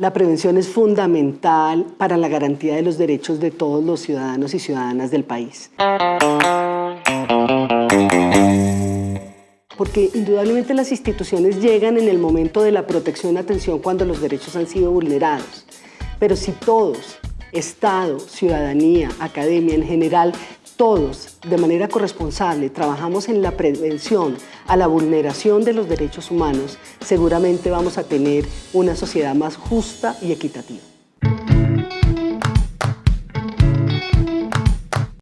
La prevención es fundamental para la garantía de los derechos de todos los ciudadanos y ciudadanas del país. Porque indudablemente las instituciones llegan en el momento de la protección y atención cuando los derechos han sido vulnerados. Pero si todos, Estado, ciudadanía, academia en general, todos de manera corresponsable trabajamos en la prevención a la vulneración de los derechos humanos, seguramente vamos a tener una sociedad más justa y equitativa.